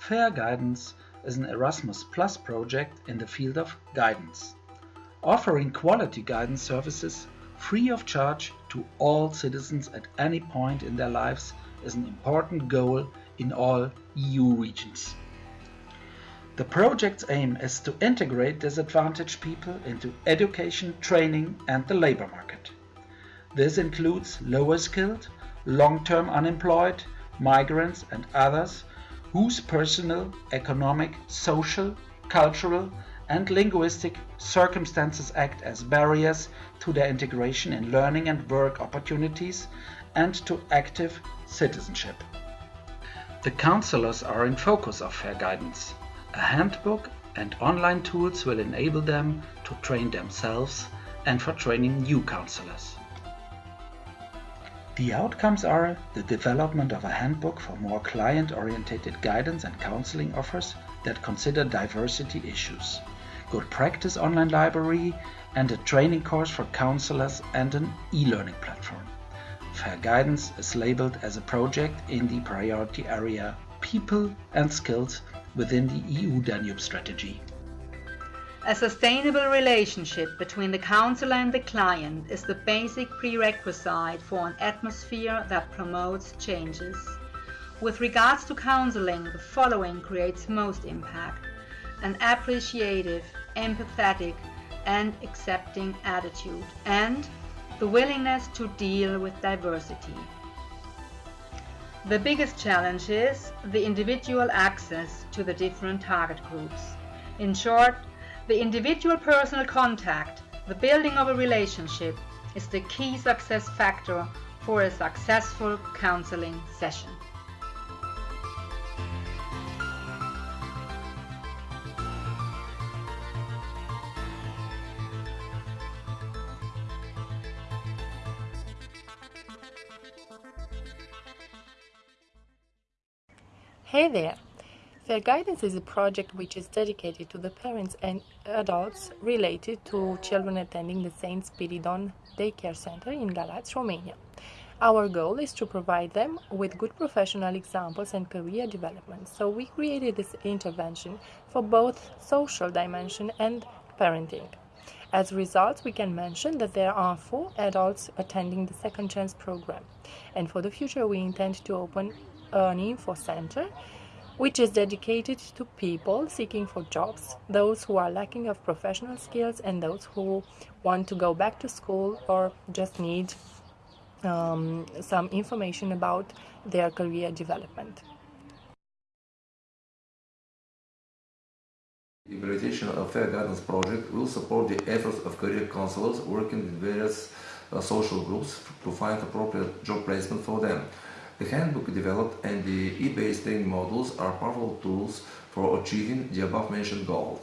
Fair Guidance is an Erasmus Plus project in the field of guidance, offering quality guidance services free of charge to all citizens at any point in their lives is an important goal in all EU regions. The project's aim is to integrate disadvantaged people into education, training and the labor market. This includes lower skilled, long-term unemployed, migrants and others whose personal, economic, social, cultural and linguistic circumstances act as barriers to their integration in learning and work opportunities and to active citizenship. The counselors are in focus of Fair Guidance. A handbook and online tools will enable them to train themselves and for training new counselors. The outcomes are the development of a handbook for more client-oriented guidance and counseling offers that consider diversity issues, good practice online library and a training course for counselors and an e-learning platform. Fair Guidance is labeled as a project in the priority area People and Skills within the EU Danube strategy. A sustainable relationship between the counselor and the client is the basic prerequisite for an atmosphere that promotes changes. With regards to counseling, the following creates most impact. An appreciative, empathetic and accepting attitude and the willingness to deal with diversity. The biggest challenge is the individual access to the different target groups. In short, the individual personal contact, the building of a relationship, is the key success factor for a successful counseling session. Hey there! Fair Guidance is a project which is dedicated to the parents and adults related to children attending the St. Spiridon Daycare Center in Galați, Romania. Our goal is to provide them with good professional examples and career development, so we created this intervention for both social dimension and parenting. As a result, we can mention that there are four adults attending the Second Chance program, and for the future we intend to open an info center which is dedicated to people seeking for jobs, those who are lacking of professional skills and those who want to go back to school or just need um, some information about their career development. The implementation of Fair Guidance project will support the efforts of career counselors working with various uh, social groups to find appropriate job placement for them. The handbook developed and the e-based training modules are powerful tools for achieving the above-mentioned goals.